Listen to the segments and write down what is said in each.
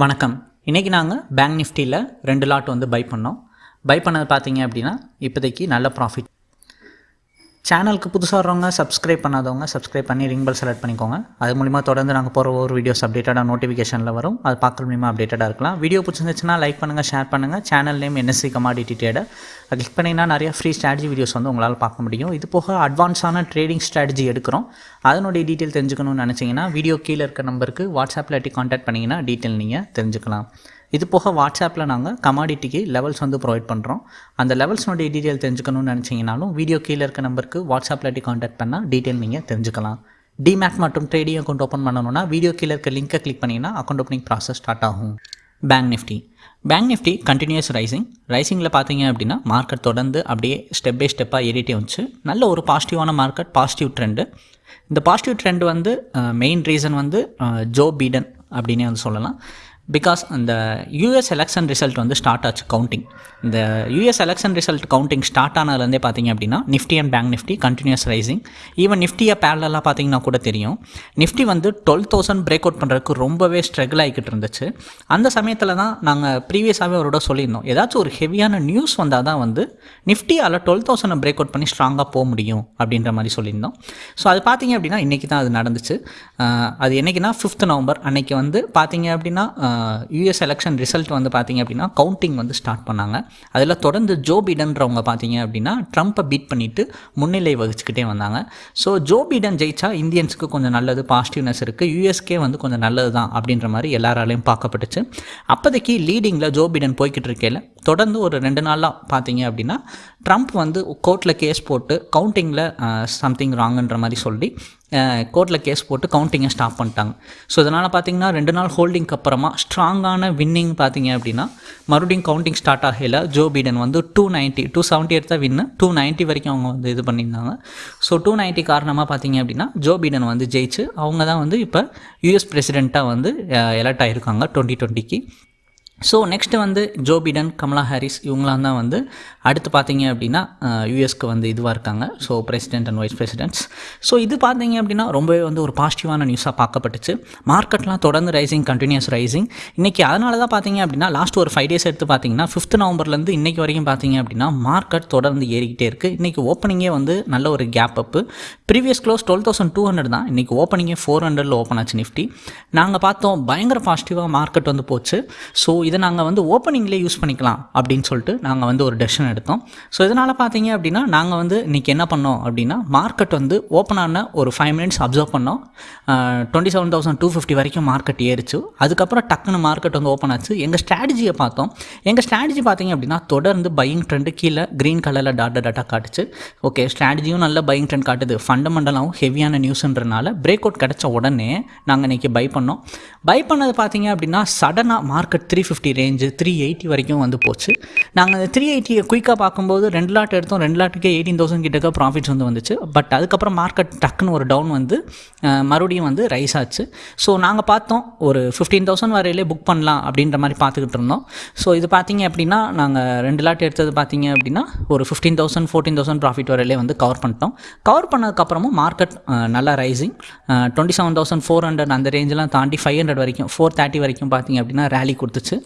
வணக்கம். இன்றைக்கி நாங்கள் பேங்க் நிஃப்டியில் ரெண்டு லாட் வந்து பை பண்ணோம். பை பண்ணது பார்த்தீங்க அப்படின்னா இப்போதைக்கு நல்ல ப்ராஃபிட் சேனலுக்கு புதுசாக வரவங்க சப்ஸ்கிரைப் பண்ணாதவங்க சப்ஸ்கிரைப் பண்ணி ரிங் பெல் செலக்ட் பண்ணிக்கோங்க. அது மூலிமா தொடர்ந்து நாங்கள் போகிற ஒவ்வொரு வீடியோஸ் அப்டேட்டடாக நோட்டிஃபிகேஷனில் வரும். அது பார்க்குற மூலிமா அப்டேட்டடாக இருக்கலாம். வீடியோ பிடிச்சிருந்துச்சுன்னா லைக் பண்ணுங்கள் ஷேர் பண்ணுங்கள் channel name NSC commodity trader அது கிளிக் பண்ணிங்கன்னா நிறைய ஃப்ரீ ஸ்ட்ராட்டஜி வீடியோஸ் வந்து உங்களால் பார்க்க முடியும். இது போக அட்வான்ஸான ட்ரேடிங் ஸ்ட்ராட்டஜி எடுக்கிறோம். அதனுடைய டீட்டெயில் தெரிஞ்சுக்கணும்னு நினச்சிங்கன்னா வீடியோ கீழே இருக்க நம்பருக்கு வாட்ஸ்அப்பில் எட்டி காண்டாக்ட் பண்ணிங்கன்னா டீட்டெயில் நீங்கள் தெரிஞ்சுக்கலாம். இது போக வாட்ஸ்அப்பில் நாங்கள் கமாடிட்டிக்கு லெவல்ஸ் வந்து ப்ரொவைட் பண்ணுறோம் அந்த லெவல்ஸ்னுடைய டீட்டெயில் தெரிஞ்சுக்கணும்னு நினச்சிங்கனாலும் வீடியோ கீழே இருக்க நம்பருக்கு வாட்ஸ்அப்பில் இல்லாட்டி காண்டாக்ட் பண்ணால் டீட்டெயில் நீங்கள் தெரிஞ்சுக்கலாம். டிமேட் மற்றும் ட்ரேடிங் அக்கௌண்ட் ஓப்பன் பண்ணணும்னா வீடியோ கீழே இருக்க லிங்கை கிளிக் பண்ணிங்கன்னா அக்கௌண்ட் ஓப்பனிங் ப்ராசஸ் ஸ்டார்ட் ஆகும். Bank Nifty bank Nifty continues rising ரைசிங்கில் பார்த்தீங்க அப்படின்னா மார்க்கெட் தொடர்ந்து அப்படியே ஸ்டெப் பை ஸ்டெப்பாக ஏறிட்டே வந்துச்சு. நல்ல ஒரு பாசிட்டிவான மார்க்கெட் பாசிட்டிவ் ட்ரெண்டு இந்த பாசிட்டிவ் ட்ரெண்ட் வந்து மெயின் ரீசன் வந்து ஜோ பீடன் அப்படின்னே வந்து சொல்லலாம். பிகாஸ் அந்த யூஎஸ் எலெக்ஷன் ரிசல்ட் வந்து ஸ்டார்ட் ஆச்சு கவுண்டிங் இந்த US election result counting start ஆனதுலேருந்தே பார்த்தீங்க அப்படின்னா Nifty and bank Nifty continues rising even நிஃப்டியை பேரலாக பார்த்தீங்கன்னா கூட தெரியும். நிஃப்டி வந்து டுவெல் தௌசண்ட் பிரேக் அவுட் பண்ணுறதுக்கு ரொம்பவே ஸ்ட்ரகிள் ஆகிக்கிட்டு இருந்துச்சு. அந்த சமயத்தில் தான் நாங்கள் ப்ரீவியஸாகவே அவரோட சொல்லியிருந்தோம். ஏதாச்சும் ஒரு ஹெவியான நியூஸ் வந்தால் தான் வந்து நிஃப்டியால் டுவெல் தௌசண்ட் பிரேக் அவுட் பண்ணி ஸ்ட்ராங்காக போக முடியும் அப்படின்ற மாதிரி சொல்லியிருந்தோம். ஸோ அது பார்த்தீங்க அப்படின்னா இன்றைக்கி தான் அது நடந்துச்சு. அது என்றைக்குன்னா ஃபிஃப்த் நவம்பர் அன்றைக்கி வந்து பார்த்தீங்க அப்படின்னா யூஎஸ் எலெக்ஷன் ரிசல்ட் வந்து பார்த்தீங்க அப்படின்னா கவுண்டிங் வந்து ஸ்டார்ட் பண்ணாங்க. அதில் தொடர்ந்து ஜோ பிடன்றவங்க பார்த்தீங்க அப்படின்னா ட்ரம்ப்பை பீட் பண்ணிவிட்டு முன்னிலை வகிச்சுக்கிட்டே வந்தாங்க. ஸோ ஜோ பிடன் ஜெயிச்சா இந்தியன்ஸுக்கு கொஞ்சம் நல்லது பாசிட்டிவ்னஸ் இருக்குது யூஎஸ்கே வந்து கொஞ்சம் நல்லது தான் அப்படின்ற மாதிரி எல்லாராலையும் பார்க்கப்பட்டுச்சு. அப்போதைக்கு லீடிங்கில் ஜோ பிடன் போய்கிட்டு இருக்கையில் தொடர்ந்து ஒரு ரெண்டு நாளாக பார்த்தீங்க அப்படின்னா ட்ரம்ப் வந்து கோர்ட்டில் கேஸ் போட்டு கவுண்டிங்கில் சம்திங் ராங்குன்ற மாதிரி சொல்லி கோர்ட்டில் கேஸ் போட்டு கவுண்டிங்கை ஸ்டாப் பண்ணிட்டாங்க. ஸோ இதனால் பார்த்தீங்கன்னா ரெண்டு நாள் ஹோல்டிங்க்கு அப்புறமா ஸ்ட்ராங்கான வின்னிங் பார்த்தீங்க அப்படின்னா மறுபடியும் கவுண்டிங் ஸ்டார்ட் ஆகையில் ஜோ பீடன் வந்து டூ நைன்ட்டி டூ செவன்ட்டி எடுத்தால் வின்னு டூ நைன்ட்டி வரைக்கும் அவங்க வந்து இது பண்ணியிருந்தாங்க. ஸோ டூ நைன்ட்டி காரணமாக பார்த்தீங்க அப்படின்னா ஜோ பீடன் வந்து ஜெயிச்சு அவங்க தான் வந்து இப்போ யூஎஸ் பிரசிடெண்ட்டாக வந்து எலெக்ட் ஆகியிருக்காங்க டுவெண்ட்டி டுவெண்ட்டிக்கு ஸோ நெக்ஸ்ட்டு வந்து ஜோ பிடன் கமலா ஹாரிஸ் இவங்களாம் தான் வந்து அடுத்து பார்த்தீங்க அப்படின்னா யூஎஸ்க்கு வந்து இதுவாக இருக்காங்க. So president and vice presidents so இது பார்த்தீங்க அப்படின்னா ரொம்பவே வந்து ஒரு பாசிட்டிவான நியூஸாக பார்க்கப்பட்டுச்சு. மார்க்கெட்லாம் தொடர்ந்து ரைசிங் கண்டினியூஸ் ரைசிங் இன்றைக்கி அதனால தான் பார்த்தீங்க அப்படின்னா லாஸ்ட் ஒரு ஃபைவ் டேஸ் எடுத்து பார்த்தீங்கன்னா ஃபிஃப்த் நவம்பர்லேருந்து இன்றைக்கி வரைக்கும் பார்த்தீங்க அப்படின்னா மார்க்கெட் தொடர்ந்து ஏறிக்கிட்டே இருக்குது இன்றைக்கி ஓப்பனிங்கே வந்து நல்ல ஒரு gap up previous close twelve thousand two hundred தான். இன்றைக்கி ஓப்பனிங்கே ஃபோர் ஹண்ட்ரடில் ஓப்பன் ஆச்சு நிஃப்டி. நாங்கள் பார்த்தோம் பயங்கர பாசிட்டிவாக மார்க்கெட் வந்து போச்சு. ஸோ இதை நாங்கள் வந்து ஓப்பனிங்லேயே யூஸ் பண்ணிக்கலாம் அப்படின்னு சொல்லிட்டு நாங்கள் வந்து ஒரு டெசிஷன் எடுத்தோம். ஸோ இதனால் பார்த்தீங்க அப்படின்னா நாங்கள் வந்து இன்றைக்கி என்ன பண்ணோம் அப்படின்னா மார்க்கெட் வந்து ஓப்பன் ஆன ஒரு ஃபைவ் மினிட்ஸ் அப்சர்வ் பண்ணோம். Twenty seven thousand two fifty வரைக்கும் மார்க்கெட் ஏறிச்சு. அதுக்கப்புறம் டக்குன்னு மார்க்கெட் வந்து ஓப்பன் ஆச்சு. எங்கள் ஸ்ட்ராட்டஜியை பார்த்தோம். எங்கள் ஸ்ட்ராட்டஜி பார்த்தீங்க அப்படின்னா தொடர்ந்து பையிங் ட்ரெண்டு கீழே க்ரீன் கலரில் டாட்டா டாட்டா காட்டுச்சு. ஓகே ஸ்ட்ராட்டஜியும் நல்ல பையிங் ட்ரெண்ட் காட்டுது. ஃபண்டமெண்டலாகவும் ஹெவியான நியூஸ்ன்றனால பிரேக் அவுட் கிடச்ச உடனே நாங்கள் இன்றைக்கி பை பண்ணோம். பை பண்ணது பார்த்தீங்க அப்படின்னா சடனாக market three fifty range three eighty வரைக்கும் வந்து போச்சு. நாங்கள் அந்த த்ரீ எயிட்டியை குயிக்காக பார்க்கும்போது ரெண்டு லாட் எடுத்தோம். ரெண்டு லாட்டுக்கே எயிட்டீன் தௌசண்ட் கிட்டக்க ப்ராஃபிட்ஸ் வந்து வந்துச்சு. பட் அதுக்கப்புறம் மார்க்கெட் டக்குன்னு ஒரு டவுன் வந்து மறுபடியும் வந்து ரைஸ் ஆச்சு. ஸோ நாங்கள் பார்த்தோம் ஒரு ஃபிஃப்டீன் தௌசண்ட் வரையிலே புக் பண்ணலாம் அப்படின்ற மாதிரி பார்த்துக்கிட்டு இருந்தோம். ஸோ இது பார்த்தீங்க அப்படின்னா நாங்கள் ரெண்டு லாட் எடுத்தது பார்த்தீங்க அப்படின்னா ஒரு fifteen thousand fourteen thousand profit வரையிலே வந்து கவர் பண்ணிட்டோம். கவர் பண்ணதுக்கப்புறமும் மார்க்கெட் நல்லா rising twenty seven thousand four hundred அந்த ரேஞ்செலாம் தாண்டி ஃபைவ் ஹண்ட்ரட் வரைக்கும் ஃபோர் தேர்ட்டி வரைக்கும் பார்த்தீங்க அப்படின்னா ரேலி கொடுத்துச்சு.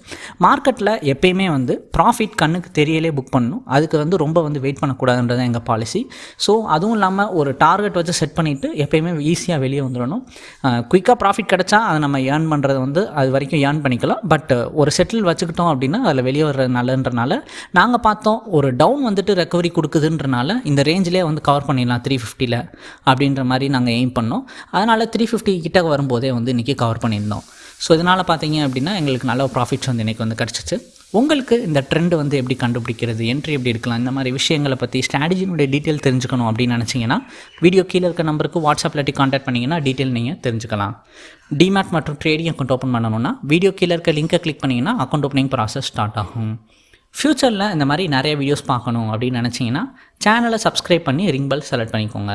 மார்க்கெட்டில் எப்பயுமே வந்து ப்ராஃபிட் கண்ணுக்கு தெரியலே புக் பண்ணணும். அதுக்கு வந்து ரொம்ப வந்து வெயிட் பண்ணக்கூடாதுன்றது எங்கள் பாலிசி ஸோ அதுவும் இல்லாமல் ஒரு டார்கெட் வச்சு செட் பண்ணிவிட்டு எப்பயுமே ஈஸியாக வெளியே வந்துடணும். குயிக்காக ப்ராஃபிட் கிடச்சா அதை நம்ம ஏர்ன் பண்ணுறது வந்து அது வரைக்கும் ஏர்ன் பண்ணிக்கலாம். பட் ஒரு செட்டில் வச்சுக்கிட்டோம் அப்படின்னா அதில் வெளியே வர்றது நல்லன்றனால நாங்கள் பார்த்தோம் ஒரு டவுன் வந்துட்டு ரெக்கவரி கொடுக்குதுன்றனால இந்த ரேஞ்சிலே வந்து கவர் பண்ணிடலாம் த்ரீ ஃபிஃப்டியில் அப்படின்ற மாதிரி நாங்கள் எய்ம் பண்ணோம். அதனால் த்ரீ ஃபிஃப்டி கிட்ட வரும்போதே வந்து இன்றைக்கி கவர் பண்ணியிருந்தோம். ஸோ இதனால் பார்த்தீங்க அப்படின்னா எங்களுக்கு நல்ல ப்ராஃபிட்ஸ் வந்து இன்றைக்கி வந்து கிடச்சிச்சு. உங்களுக்கு இந்த ட்ரெண்ட் வந்து எப்படி கண்டுபிடிக்கிறது என்ட்ரி எப்படி இருக்கலாம் இந்த மாதிரி விஷயங்களை பற்றி ஸ்ட்ராட்டஜினுடைய டீட்டெயில் தெரிஞ்சுக்கணும் அப்படின்னு நினச்சிங்கன்னா வீடியோ கீழே இருக்க நம்பருக்கு வாட்ஸ்அப்பில் இல்லாட்டி காண்டாக்ட் பண்ணிங்கன்னா டீட்டெயில் நீங்கள் தெரிஞ்சுக்கலாம். டிமேட் மற்றும் ட்ரேடிங் அக்கௌண்ட் ஓப்பன் பண்ணணும்னா வீடியோ கீழே இருக்க லிங்கை கிளிக் பண்ணிங்கன்னா அக்கௌண்ட் ஓப்பனிங் ப்ராசஸ் ஸ்டார்ட் ஆகும். ஃப்யூச்சரில் இந்த மாதிரி நிறைய வீடியோஸ் பார்க்கணும் அப்படின்னு நினச்சிங்கன்னா சேனலை சப்ஸ்கிரைப் பண்ணி ரிங் பெல் செலக்ட் பண்ணிக்கோங்க.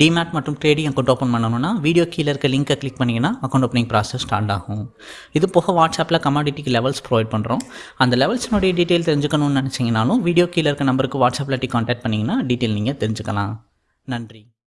டிமேட் மற்றும் ட்ரேடிங் அக்கௌண்ட் ஓப்பன் பண்ணணும்னா வீடியோ கீழே இருக்க லிங்கை கிளிக் பண்ணிங்கன்னா அக்கௌண்ட் ஓப்பனிங் ப்ராசஸ் ஸ்டார்ட் ஆகும். இது போக வாட்ஸ்அப்பில் கமாடிட்டிக்கு லெவல்ஸ் ப்ரொவைட் பண்ணுறோம் அந்த லெவல்ஸ்னுடைய டீட்டெயில் தெரிஞ்சுக்கணும்னு நினச்சிங்கனாலும் வீடியோ கீழே இருக்க நம்பருக்கு வாட்ஸ்அப்பில் டி காண்டாக்ட் பண்ணிங்கன்னா டீட்டெயில் நீங்கள் தெரிஞ்சுக்கலாம். நன்றி.